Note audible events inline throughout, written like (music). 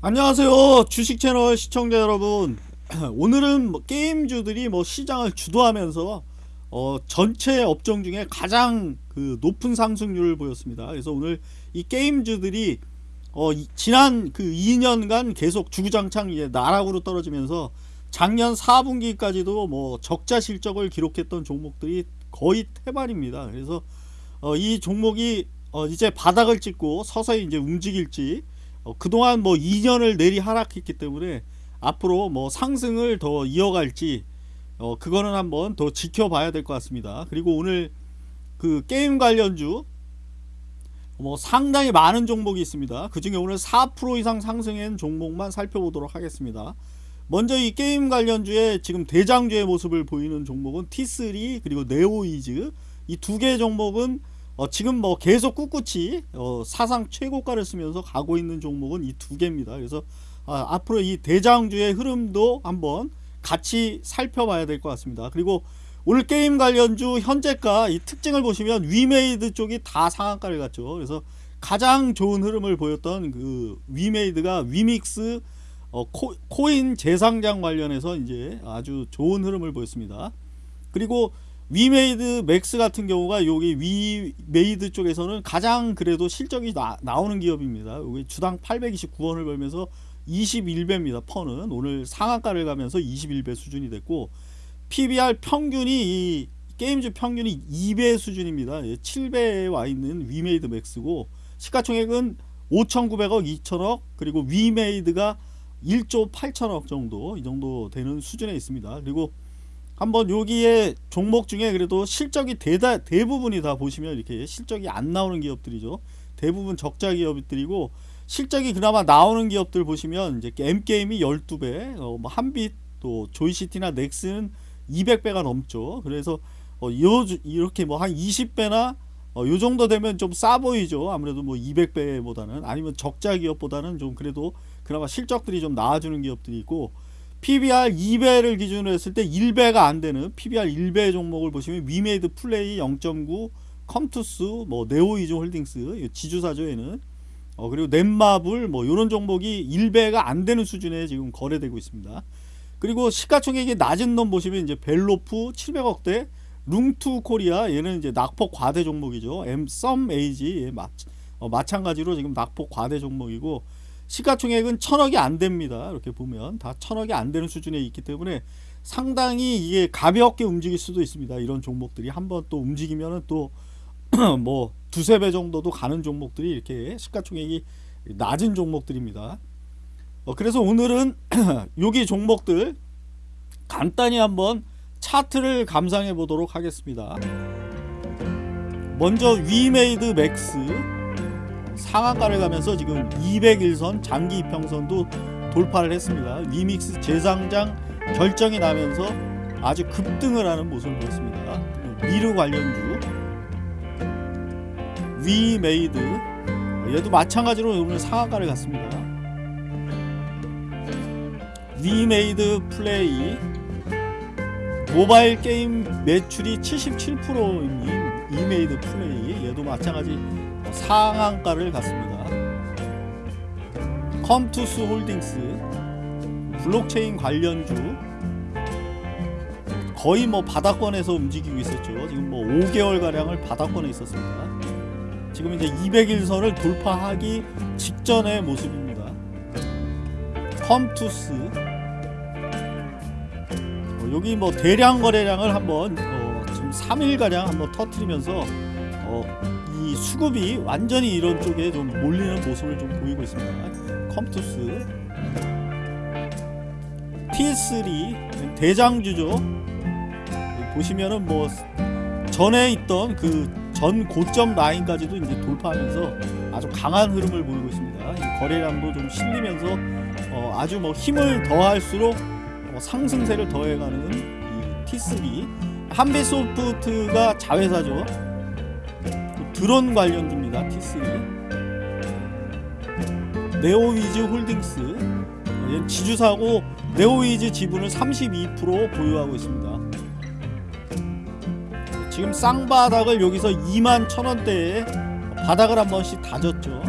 안녕하세요 주식 채널 시청자 여러분. (clears throat) 오늘은 뭐 게임주들이 뭐 시장을 주도하면서 어 전체 업종 중에 가장 그 높은 상승률을 보였습니다. 그래서 오늘 이 게임주들이 어 지난 그 2년간 계속 주구장창 이제 나락으로 떨어지면서 작년 4분기까지도 뭐 적자 실적을 기록했던 종목들이 거의 태반입니다. 그래서 어 이 종목이 어 이제 바닥을 찍고 서서히 이제 움직일지 어, 그동안 뭐 2년을 내리 하락했기 때문에 앞으로 뭐 상승을 더 이어갈지 어, 그거는 한번 더 지켜봐야 될 것 같습니다. 그리고 오늘 그 게임 관련주 뭐 상당히 많은 종목이 있습니다. 그 중에 오늘 4% 이상 상승한 종목만 살펴보도록 하겠습니다. 먼저 이 게임 관련주의 지금 대장주의 모습을 보이는 종목은 T3 그리고 네오위즈 이 두 개의 종목은 어, 지금 뭐 계속 꿋꿋이 어, 사상 최고가를 쓰면서 가고 있는 종목은 이 두 개입니다. 그래서 아, 앞으로 이 대장주의 흐름도 한번 같이 살펴봐야 될 것 같습니다. 그리고 오늘 게임 관련주 현재가 이 특징을 보시면 위메이드 쪽이 다 상한가를 갔죠. 그래서 가장 좋은 흐름을 보였던 그 위메이드가 위믹스 어, 코, 인 재상장 관련해서 이제 아주 좋은 흐름을 보였습니다. 그리고 위메이드 맥스 같은 경우가 여기 위메이드 쪽에서는 가장 그래도 실적이 나, 나오는 기업입니다. 여기 주당 829원을 벌면서 21배입니다. PER는 오늘 상한가를 가면서 21배 수준이 됐고 PBR 평균이 이 게임즈 평균이 2배 수준입니다. 7배에 예, 와 있는 위메이드 맥스고 시가총액은 5,900억, 2천억 그리고 위메이드가 1조 8천억 정도 이 정도 되는 수준에 있습니다. 그리고 한번 여기에 종목 중에 그래도 실적이 대다, 대부분이 다 보시면 이렇게 실적이 안 나오는 기업들이죠. 대부분 적자 기업들이고 실적이 그나마 나오는 기업들 보시면 이제 M게임이 12배, 어, 뭐 한빛 또 조이시티나 넥스는 200배가 넘죠. 그래서 어, 요, 이렇게 뭐 한 20배나 어, 요 정도 되면 좀 싸 보이죠. 아무래도 뭐 200배보다는 아니면 적자 기업보다는 좀 그래도 그나마 실적들이 좀 나아주는 기업들이 있고 PBR 2배를 기준으로 했을 때 1배가 안 되는 PBR 1배 종목을 보시면 위메이드 플레이 0.9 컴투스 뭐 네오위즈 홀딩스 지주사죠 얘는. 어, 그리고 넷마블 뭐 이런 종목이 1배가 안 되는 수준에 지금 거래되고 있습니다. 그리고 시가총액이 낮은 놈 보시면 이제 밸로프 700억대 룽투 코리아 얘는 이제 낙폭 과대 종목이죠. 썸에이지 예, 마, 어, 마찬가지로 지금 낙폭 과대 종목이고 시가총액은 천억이 안 됩니다. 이렇게 보면 다 천억이 안 되는 수준에 있기 때문에 상당히 이게 가볍게 움직일 수도 있습니다. 이런 종목들이 한번 또 움직이면은 또 (clears throat) 뭐 두세 배 정도도 가는 종목들이 이렇게 시가총액이 낮은 종목들입니다. 어, 그래서 오늘은 (clears throat) 여기 종목들 간단히 한번 차트를 감상해 보도록 하겠습니다. 먼저 위메이드 맥스 상한가를 가면서 지금 200일선 장기 이평선도 돌파를 했습니다. 위믹스 재상장 결정이 나면서 아주 급등을 하는 모습을 보였습니다. 미르 관련주 위메이드 얘도 마찬가지로 오늘 상한가를 갔습니다. 위메이드 플레이 모바일 게임 매출이 77%인 이메이드 플레이 얘도 마찬가지 상한가를 갔습니다. 컴투스 홀딩스 블록체인 관련주 거의 뭐 바닥권에서 움직이고 있었죠. 지금 뭐 5개월가량을 바닥권에 있었습니다. 지금 이제 200일선을 돌파하기 직전의 모습입니다. 컴투스 어, 여기 뭐 대량 거래량을 한번 어, 지금 3일가량 한번 터트리면서 어, 이 수급이 완전히 이런 쪽에 좀 몰리는 모습을 좀 보이고 있습니다. 컴투스 T3 대장주죠. 보시면은 뭐 전에 있던 그 전 고점 라인까지도 이제 돌파하면서 아주 강한 흐름을 보이고 있습니다. 거래량도 좀 실리면서 어 아주 뭐 힘을 더할수록 어 상승세를 더해가는 이 T3 한배소프트가 자회사죠. 드론 관련주입니다. T3 네오위즈 홀딩스 지주사고 네오위즈 지분을 32% 보유하고 있습니다. 지금 쌍바닥을 여기서 2만 천원대에 바닥을 한 번씩 다졌죠.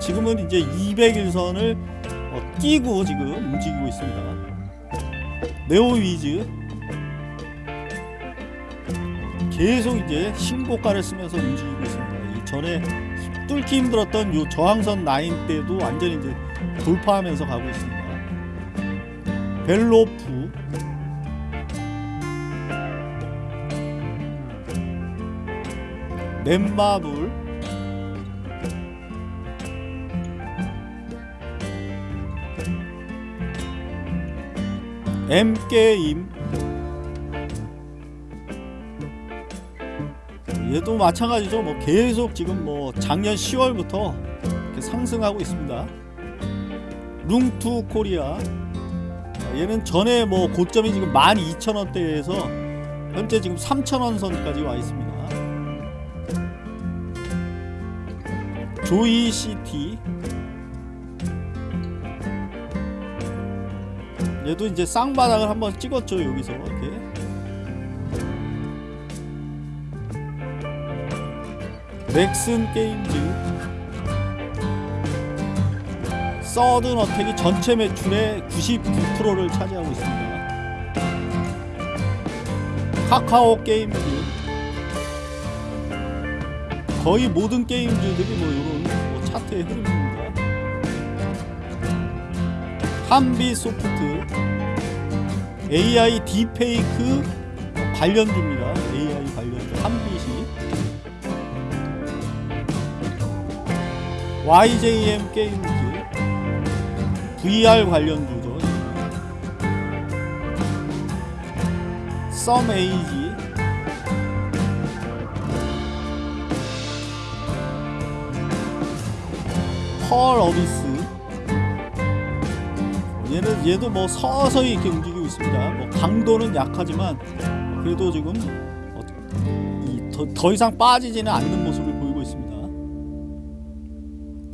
지금은 이제 200일선을 어, 뛰고 지금 움직이고 있습니다. 네오 위즈 계속 이제 신고가를 쓰면서 움직이고 있습니다. 이 전에 뚫기 힘들었던 요 저항선 라인 때도 완전히 이제 돌파하면서 가고 있습니다. 벨로프 넷마블 M게임 얘도 마찬가지죠. 뭐 계속 지금 뭐 작년 10월부터 이렇게 상승하고 있습니다. 룽투 코리아. 얘는 전에 뭐 고점이 지금 12,000원대에서 현재 지금 3,000원 선까지 와 있습니다. 조이 시티. 얘도 이제 쌍바닥을 한번 찍었죠 여기서. 이렇게 넥슨 게임즈. 서든 어택이 전체 매출의 99%를 차지하고 있습니다. 카카오 게임즈. 거의 모든 게임즈들이 뭐 이런 뭐 차트의 흐름입니다. 한비 소프트. AI 딥페이크 관련주입니다. AI 관련주. 한빛 YJM 게임즈 VR 관련주죠. 썸에이지 펄 어비스 얘는 얘도 뭐 서서히 이렇게 움직이고 있습니다. 뭐 강도는 약하지만 그래도 지금 어, 이 더, 더 이상 빠지지는 않는 모습을.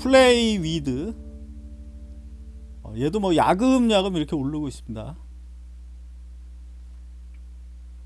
플레이 위드 어, 얘도 뭐 야금야금 이렇게 오르고 있습니다.